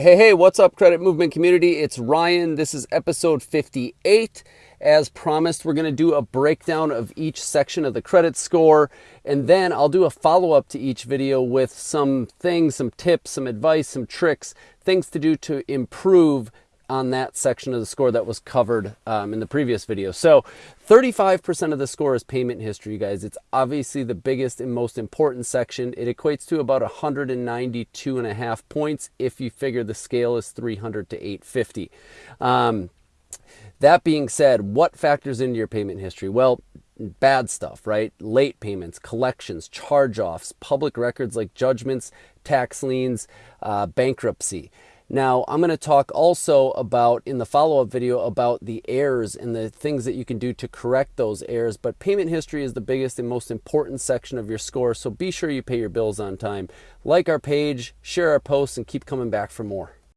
Hey, hey, what's up, credit movement community? It's Ryan. This is episode 58. As promised, we're going to do a breakdown of each section of the credit score, and then I'll do a follow up to each video with some things, some tips, some advice, some tricks, things to do to improve on that section of the score that was covered um, in the previous video. So 35% of the score is payment history, You guys. It's obviously the biggest and most important section. It equates to about 192 and a half points if you figure the scale is 300 to 850. Um, that being said, what factors into your payment history? Well, bad stuff, right? Late payments, collections, charge offs, public records like judgments, tax liens, uh, bankruptcy. Now, I'm going to talk also about in the follow up video about the errors and the things that you can do to correct those errors. But payment history is the biggest and most important section of your score. So be sure you pay your bills on time. Like our page, share our posts, and keep coming back for more.